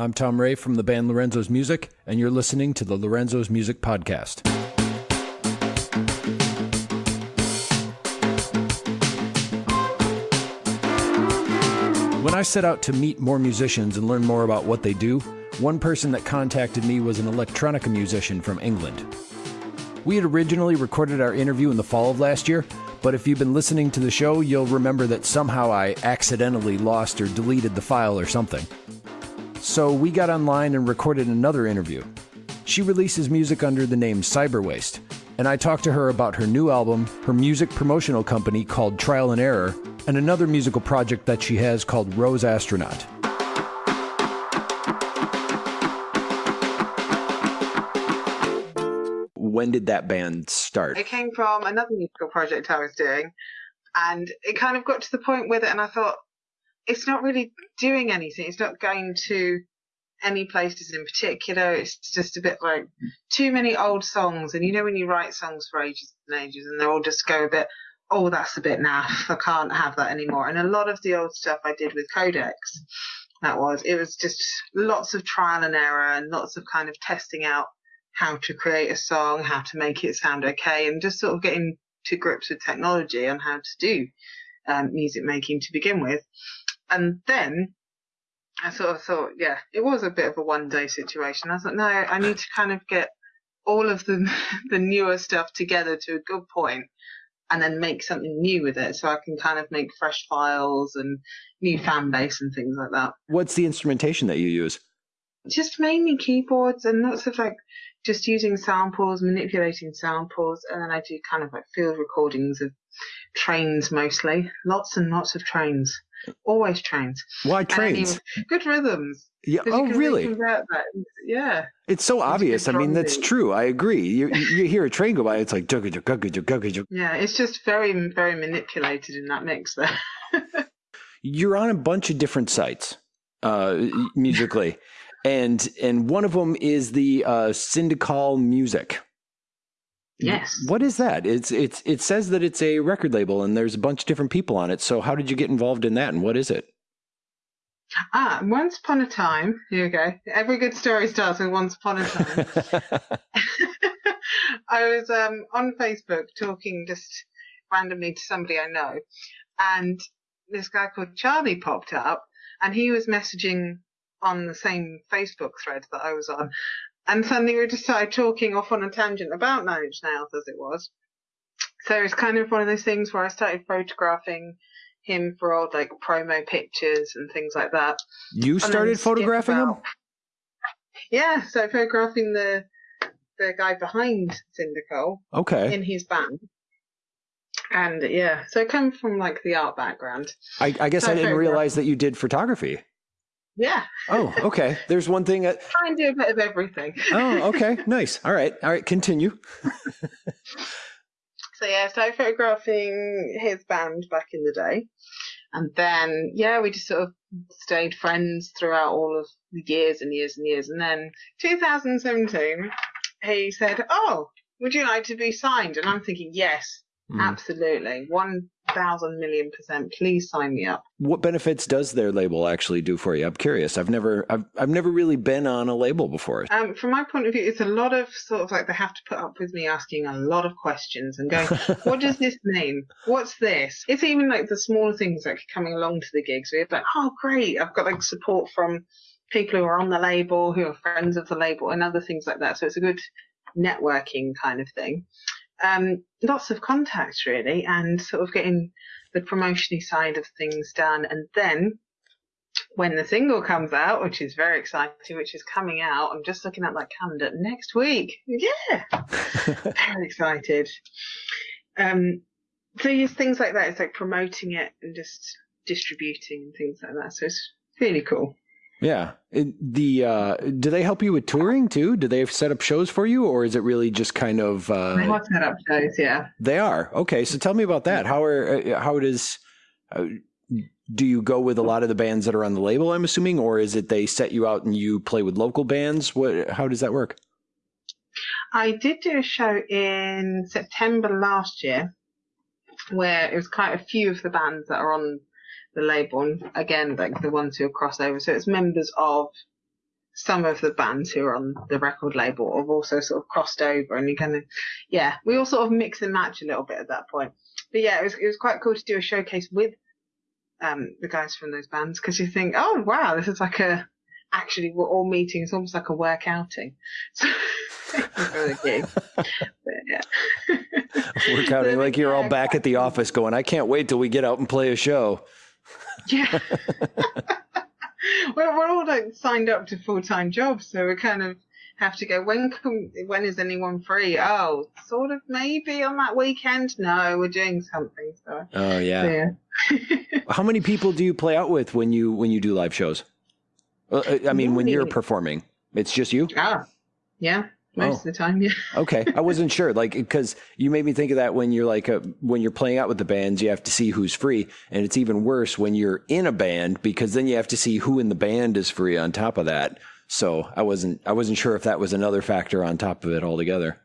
I'm Tom Ray from the band Lorenzo's Music, and you're listening to the Lorenzo's Music Podcast. When I set out to meet more musicians and learn more about what they do, one person that contacted me was an electronica musician from England. We had originally recorded our interview in the fall of last year, but if you've been listening to the show, you'll remember that somehow I accidentally lost or deleted the file or something. So we got online and recorded another interview. She releases music under the name Cyberwaste, and I talked to her about her new album, her music promotional company called Trial and Error, and another musical project that she has called Rose Astronaut. When did that band start? It came from another musical project I was doing, and it kind of got to the point with it, and I thought, it's not really doing anything. It's not going to any places in particular. It's just a bit like too many old songs. And you know, when you write songs for ages and ages and they all just go a bit, oh, that's a bit naff. I can't have that anymore. And a lot of the old stuff I did with Codex, that was, it was just lots of trial and error and lots of kind of testing out how to create a song, how to make it sound okay, and just sort of getting to grips with technology on how to do um, music making to begin with. And then I sort of thought, yeah, it was a bit of a one day situation. I thought, no, I need to kind of get all of the the newer stuff together to a good point and then make something new with it so I can kind of make fresh files and new fan base and things like that. What's the instrumentation that you use? Just mainly keyboards and lots of like just using samples, manipulating samples, and then I do kind of like field recordings of trains mostly. Lots and lots of trains. Always trains. Why trains? good rhythms. Yeah. Oh, really? Yeah. It's so obvious. I mean, that's true. I agree. You you hear a train go by, it's like Yeah, it's just very very manipulated in that mix there. You're on a bunch of different sites, uh, musically, and and one of them is the uh, Syndical Music. Yes. What is that? It's it's it says that it's a record label and there's a bunch of different people on it. So how did you get involved in that and what is it? Ah, once upon a time, here we go. Every good story starts with once upon a time. I was um, on Facebook talking just randomly to somebody I know, and this guy called Charlie popped up, and he was messaging on the same Facebook thread that I was on, and suddenly we just started talking off on a tangent about Nine Inch Nails as it was. So it's kind of one of those things where I started photographing him for old like promo pictures and things like that. You started photographing him? Yeah, so photographing the the guy behind Syndical. Okay. In his band. And yeah, so I come from like the art background. I, I guess so I didn't realize that you did photography. Yeah. Oh, okay. There's one thing. That... Try and do a bit of everything. oh, okay. Nice. All right. All right. Continue. so yeah, started photographing his band back in the day, and then yeah, we just sort of stayed friends throughout all of the years and years and years, and then 2017, he said, "Oh, would you like to be signed?" And I'm thinking, yes, Mm. Absolutely. 1000 million percent. Please sign me up. What benefits does their label actually do for you? I'm curious. I've never I've I've never really been on a label before. Um, from my point of view, it's a lot of sort of like they have to put up with me asking a lot of questions and going, what does this mean? What's this? It's even like the smaller things like coming along to the gigs. We're like, oh great, I've got like support from people who are on the label, who are friends of the label, and other things like that. So it's a good networking kind of thing um, lots of contacts really, and sort of getting the promotiony side of things done. And then when the single comes out, which is very exciting, which is coming out, I'm just looking at that calendar next week. Yeah, very excited. Um, so just things like that. It's like promoting it and just distributing and things like that. So it's really cool. Yeah. The uh, do they help you with touring too? Do they set up shows for you, or is it really just kind of? Uh, they have set up shows. Yeah. They are okay. So tell me about that. How are uh, how it is? Uh, do you go with a lot of the bands that are on the label? I'm assuming, or is it they set you out and you play with local bands? What? How does that work? I did do a show in September last year, where it was quite a few of the bands that are on the label, and again, like the ones who are crossover. So it's members of some of the bands who are on the record label have also sort of crossed over and you kind of, yeah, we all sort of mix and match a little bit at that point. But yeah, it was, it was quite cool to do a showcase with, um, the guys from those bands because you think, oh wow, this is like a, actually we're all meeting. It's almost like a work outing. So, for the gig. But, yeah. Work outing like you're all back at the office going, I can't wait till we get out and play a show. Yeah. we're, we're all like signed up to full time jobs, so we kind of have to go. When can, when is anyone free? Oh, sort of maybe on that weekend. No, we're doing something. So. Oh yeah. yeah. How many people do you play out with when you when you do live shows? Uh, I mean, when you're performing, it's just you. Ah, yeah. Most oh. of the time, yeah. okay, I wasn't sure, like, because you made me think of that when you're like a, when you're playing out with the bands, you have to see who's free, and it's even worse when you're in a band because then you have to see who in the band is free on top of that. So I wasn't I wasn't sure if that was another factor on top of it altogether.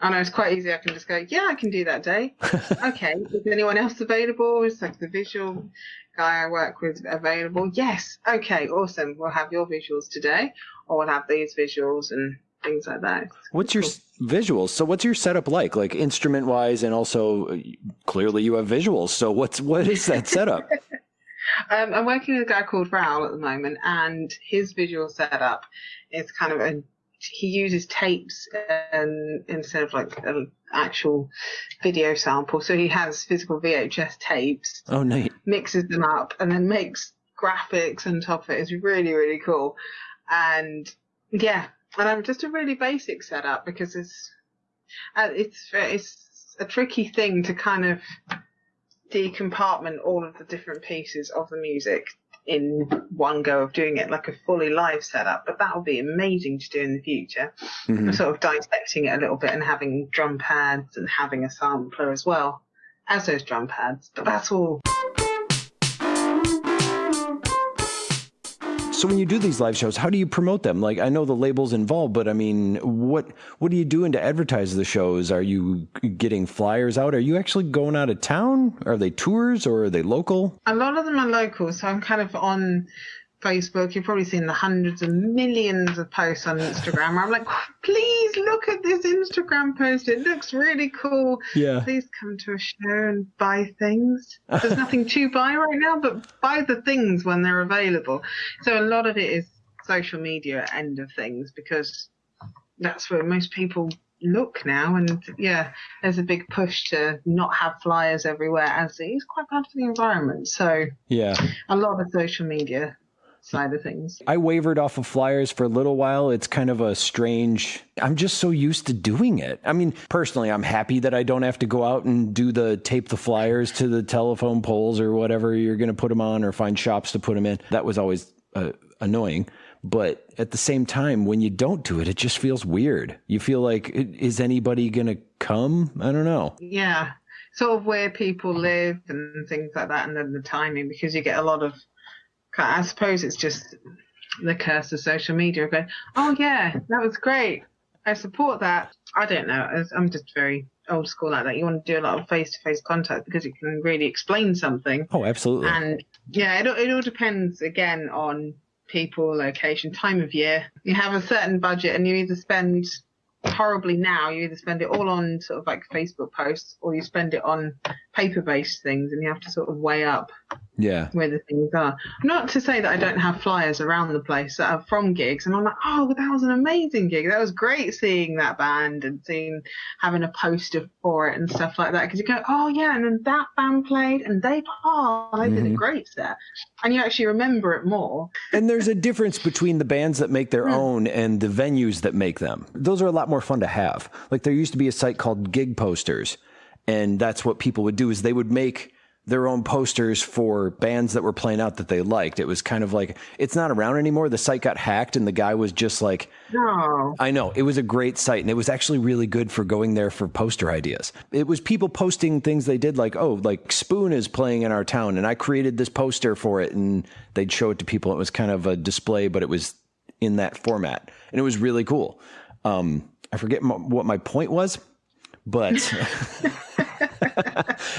I know it's quite easy. I can just go, yeah, I can do that day. okay, is anyone else available? Is like the visual guy I work with available? Yes. Okay, awesome. We'll have your visuals today, or we'll have these visuals and things like that. What's your visuals? So what's your setup like, like instrument wise, and also uh, clearly you have visuals. So what's what is that setup? um, I'm working with a guy called Raoul at the moment, and his visual setup is kind of a he uses tapes and instead of like an actual video sample. So he has physical VHS tapes. Oh, neat. Mixes them up and then makes graphics on top of it. It's really, really cool. And yeah, and I'm just a really basic setup because it's uh, it's it's a tricky thing to kind of decompartment all of the different pieces of the music in one go of doing it like a fully live setup, but that will be amazing to do in the future. Mm-hmm. Sort of dissecting it a little bit and having drum pads and having a sampler as well as those drum pads. But that's all So when you do these live shows, how do you promote them? Like I know the labels involved, but I mean, what what are you doing to advertise the shows? Are you getting flyers out? Are you actually going out of town? Are they tours or are they local? A lot of them are local, so I'm kind of on Facebook, you've probably seen the hundreds of millions of posts on Instagram. I'm like, please look at this Instagram post. It looks really cool. Yeah. Please come to a show and buy things. There's nothing to buy right now, but buy the things when they're available. So a lot of it is social media end of things because that's where most people look now. And yeah, there's a big push to not have flyers everywhere as it is quite bad for the environment. So yeah, a lot of social media side of things. I wavered off of flyers for a little while. It's kind of a strange, I'm just so used to doing it. I mean, personally, I'm happy that I don't have to go out and do the tape the flyers to the telephone poles or whatever you're going to put them on or find shops to put them in. That was always uh, annoying. But at the same time, when you don't do it, it just feels weird. You feel like, is anybody going to come? I don't know. Yeah. Sort of where people live and things like that, and then the timing, because you get a lot of I suppose it's just the curse of social media going, oh yeah, that was great. I support that. I don't know. I'm just very old school like that. You want to do a lot of face to face contact because it can really explain something. Oh, absolutely. And yeah, it, it all depends again on people, location, time of year. You have a certain budget and you either spend horribly now. You either spend it all on sort of like Facebook posts or you spend it on paper based things and you have to sort of weigh up yeah where the things are. Not to say that I don't have flyers around the place that are from gigs and I'm like, oh, that was an amazing gig. That was great seeing that band and seeing having a poster for it and stuff like that because you go, oh yeah, and then that band played and they oh, they did mm-hmm. a great set, and you actually remember it more. and there's a difference between the bands that make their hmm. own and the venues that make them. Those are a lot more fun to have. Like there used to be a site called Gig Posters, and that's what people would do is they would make their own posters for bands that were playing out that they liked. It was kind of like it's not around anymore. The site got hacked and the guy was just like No. I know. It was a great site and it was actually really good for going there for poster ideas. It was people posting things they did like, "Oh, like Spoon is playing in our town and I created this poster for it." And they'd show it to people. It was kind of a display, but it was in that format. And it was really cool. Um, I forget m- what my point was, but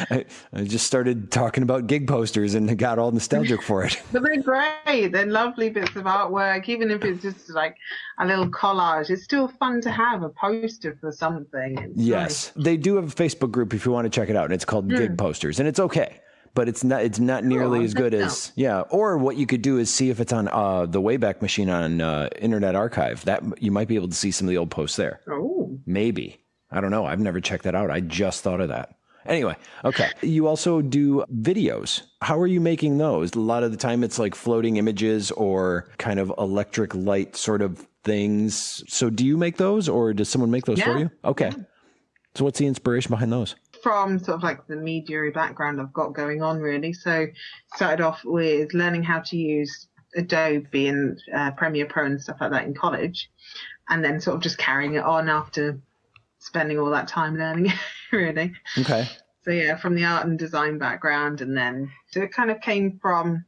I, I, just started talking about gig posters and got all nostalgic for it. but they're great. They're lovely bits of artwork, even if it's just like a little collage. It's still fun to have a poster for something. It's yes, nice. they do have a Facebook group if you want to check it out. And it's called mm. Gig Posters, and it's okay but it's not it's not nearly as good as yeah. Or what you could do is see if it's on uh, the Wayback Machine on uh, Internet Archive. That you might be able to see some of the old posts there. Oh, maybe I don't know. I've never checked that out. I just thought of that. Anyway, okay. You also do videos. How are you making those? A lot of the time it's like floating images or kind of electric light sort of things. So do you make those or does someone make those yeah. for you? Okay. Yeah. So what's the inspiration behind those? from sort of like the media background I've got going on really. So started off with learning how to use Adobe and uh, Premiere Pro and stuff like that in college, and then sort of just carrying it on after spending all that time learning really. Okay. So yeah, from the art and design background, and then so it kind of came from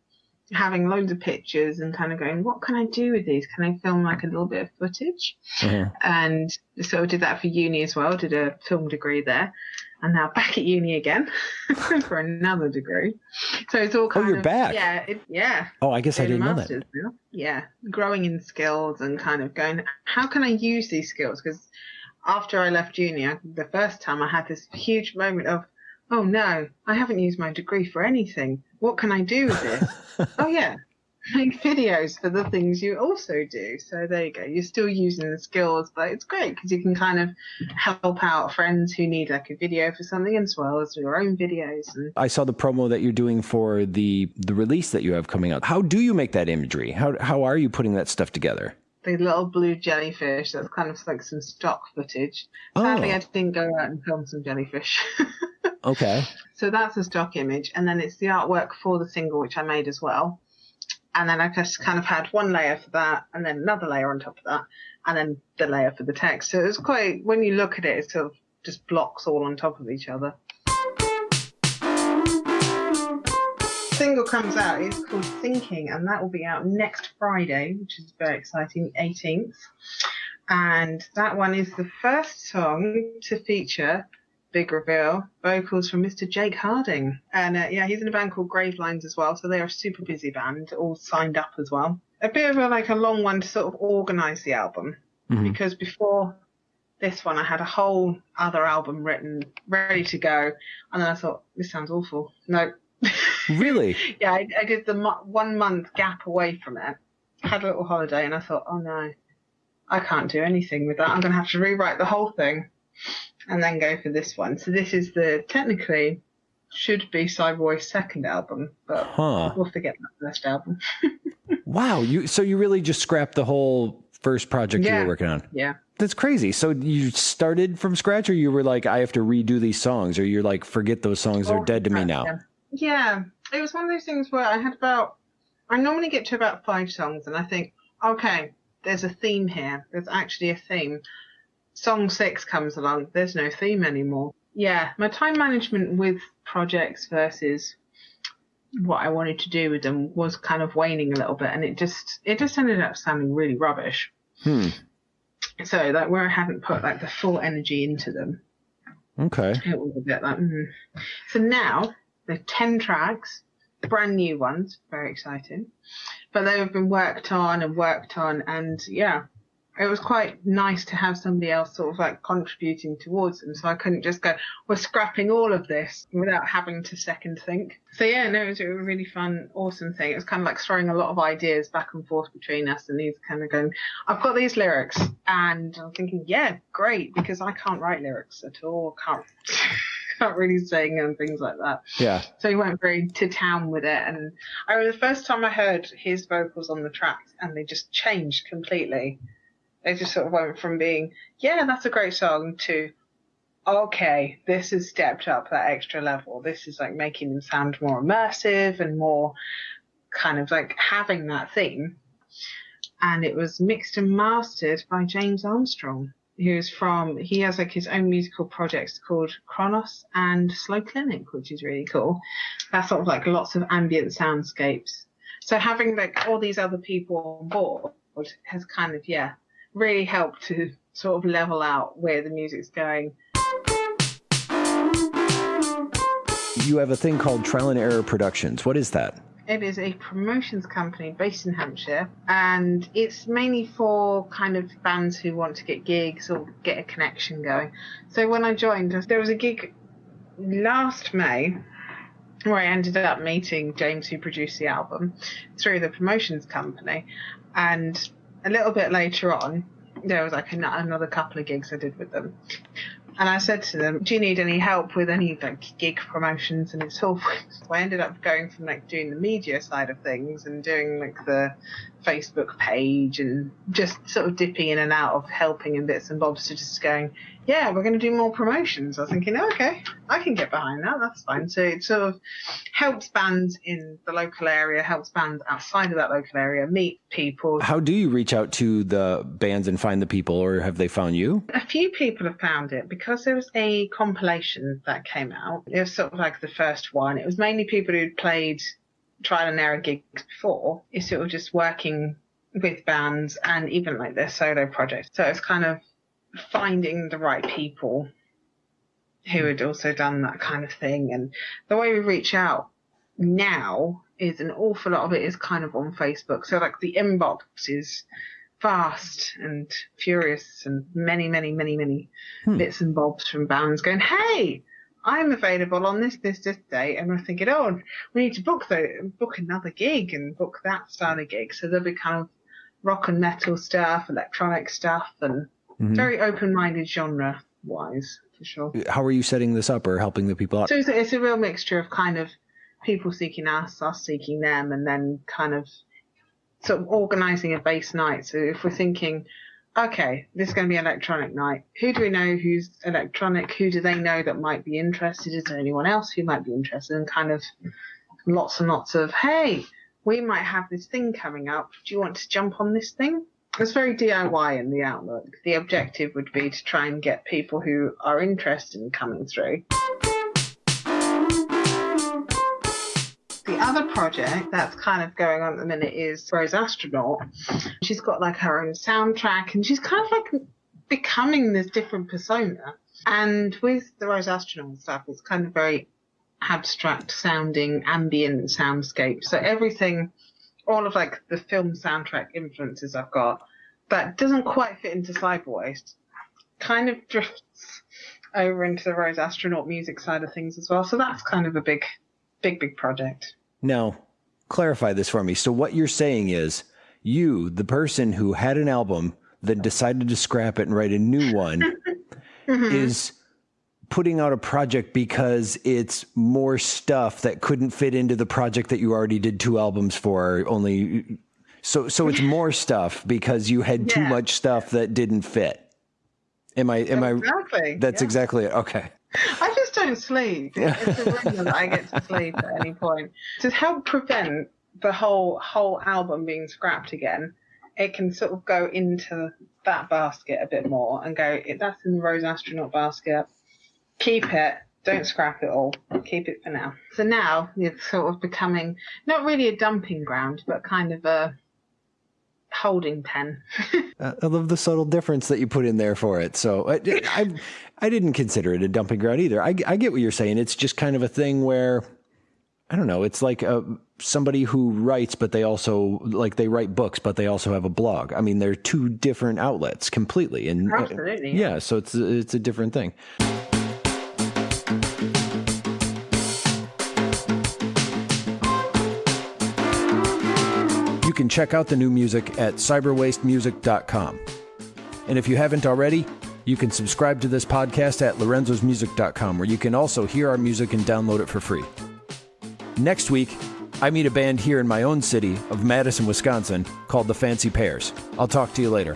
having loads of pictures and kind of going, what can I do with these? Can I film like a little bit of footage? Mm-hmm. And so I did that for uni as well. Did a film degree there and now back at uni again for another degree. So it's all kind oh, you're of, back. Yeah, it, yeah. Oh, I guess I didn't know that. Now. Yeah, growing in skills and kind of going, how can I use these skills? Because after I left uni, I, the first time I had this huge moment of, oh no, I haven't used my degree for anything. What can I do with this? oh yeah, make videos for the things you also do. So there you go. You're still using the skills, but it's great because you can kind of help out friends who need like a video for something as well as your own videos. And... I saw the promo that you're doing for the the release that you have coming out. How do you make that imagery? How how are you putting that stuff together? The little blue jellyfish. That's kind of like some stock footage. Sadly, oh. I didn't go out and film some jellyfish. okay. So that's a stock image, and then it's the artwork for the single which I made as well and then I just kind of had one layer for that, and then another layer on top of that, and then the layer for the text. So it was quite, when you look at it, it sort of just blocks all on top of each other. Single comes out, it's called Thinking, and that will be out next Friday, which is very exciting, 18th. And that one is the first song to feature big reveal. Vocals from Mr. Jake Harding. And uh, yeah, he's in a band called Gravelines as well. So they are a super busy band, all signed up as well. A bit of a like a long one to sort of organise the album. Mm-hmm. Because before this one, I had a whole other album written, ready to go. And then I thought, this sounds awful. No. Really? yeah, I, I did the mo- one month gap away from it. Had a little holiday and I thought, oh no, I can't do anything with that. I'm going to have to rewrite the whole thing and then go for this one. So this is the technically should be Cyberboy's second album, but huh. we'll forget that first album. wow, you so you really just scrapped the whole first project yeah. you were working on. Yeah. That's crazy. So you started from scratch or you were like I have to redo these songs or you're like forget those songs oh, are dead to me now. Yeah. yeah. It was one of those things where I had about I normally get to about 5 songs and I think okay, there's a theme here. There's actually a theme song six comes along, there's no theme anymore. Yeah, my time management with projects versus what I wanted to do with them was kind of waning a little bit, and it just it just ended up sounding really rubbish. Hmm. So like where I hadn't put like the full energy into them. Okay. It was a bit like. Mm. So now there's ten tracks, brand new ones, very exciting, but they have been worked on and worked on, and yeah, it was quite nice to have somebody else sort of like contributing towards them. So I couldn't just go, we're scrapping all of this without having to second think. So yeah, no, it was a really fun, awesome thing. It was kind of like throwing a lot of ideas back and forth between us and he's kind of going, I've got these lyrics. And I'm thinking, yeah, great, because I can't write lyrics at all. Can't. Can't really sing and things like that. Yeah. So he went very to town with it, and I was the first time I heard his vocals on the track, and they just changed completely. They just sort of went from being, yeah, that's a great song to, okay, this has stepped up that extra level. This is like making them sound more immersive and more kind of like having that theme. And it was mixed and mastered by James Armstrong, who's from, he has like his own musical projects called Kronos and Slow Clinic, which is really cool. That's sort of like lots of ambient soundscapes. So having like all these other people on board has kind of, yeah, really helped to sort of level out where the music's going. you have a thing called Trial and Error Productions. What is that? It is a promotions company based in Hampshire, and it's mainly for kind of bands who want to get gigs or get a connection going. So when I joined, there was a gig last May where I ended up meeting James, who produced the album, through the promotions company, and a little bit later on, there was like another couple of gigs I did with them. And I said to them, "Do you need any help with any like gig promotions?" And it's all. So I ended up going from like doing the media side of things and doing like the Facebook page and just sort of dipping in and out of helping in bits and bobs to just going, "Yeah, we're going to do more promotions." I was thinking, oh, "Okay, I can get behind that. That's fine." So it sort of helps bands in the local area, helps bands outside of that local area meet people. How do you reach out to the bands and find the people, or have they found you? A few people have found it because there was a compilation that came out. It was sort of like the first one. It was mainly people who'd played trial and error gigs before. It's sort of just working with bands and even like their solo projects. So it's kind of finding the right people who had also done that kind of thing. And the way we reach out now is an awful lot of it is kind of on Facebook. So like the inbox is fast and furious and many, many, many, many hmm. bits and bobs from bands going, Hey, I'm available on this, this, this day. And we're thinking, oh, we need to book the, book another gig and book that style of gig. So there'll be kind of rock and metal stuff, electronic stuff and mm-hmm. very open-minded genre wise for sure. How are you setting this up or helping the people out? So it's a, it's a real mixture of kind of people seeking us, us seeking them, and then kind of sort of organizing a base night. So if we're thinking, okay, this is going to be electronic night. Who do we know who's electronic? Who do they know that might be interested? Is there anyone else who might be interested? And kind of lots and lots of, hey, we might have this thing coming up. Do you want to jump on this thing? It's very DIY in the outlook. The objective would be to try and get people who are interested in coming through. Other project that's kind of going on at the minute is Rose Astronaut. She's got like her own soundtrack and she's kind of like becoming this different persona. And with the Rose Astronaut stuff, it's kind of very abstract sounding ambient soundscape. So everything, all of like the film soundtrack influences I've got, that doesn't quite fit into Cyberwaste, kind of drifts over into the Rose Astronaut music side of things as well. So that's kind of a big, big, big project. Now, clarify this for me. So, what you're saying is you, the person who had an album, then decided to scrap it and write a new one, mm-hmm. is putting out a project because it's more stuff that couldn't fit into the project that you already did two albums for only so so it's more stuff because you had yeah. too much stuff that didn't fit am i am exactly. i that's yeah. exactly it okay I just don't sleep. It's a reason that I get to sleep at any point. To help prevent the whole whole album being scrapped again, it can sort of go into that basket a bit more and go, that's in the Rose Astronaut basket. Keep it. Don't scrap it all. Keep it for now. So now it's sort of becoming not really a dumping ground, but kind of a holding pen. uh, I love the subtle difference that you put in there for it. So I, I, I didn't consider it a dumping ground either. I, I get what you're saying. It's just kind of a thing where I don't know. It's like a, uh, somebody who writes, but they also like they write books, but they also have a blog. I mean, they're two different outlets completely, and uh, absolutely, yeah. yeah. So it's it's a different thing. Can check out the new music at cyberwastemusic.com. And if you haven't already, you can subscribe to this podcast at lorenzosmusic.com, where you can also hear our music and download it for free. Next week, I meet a band here in my own city of Madison, Wisconsin called the Fancy Pears. I'll talk to you later.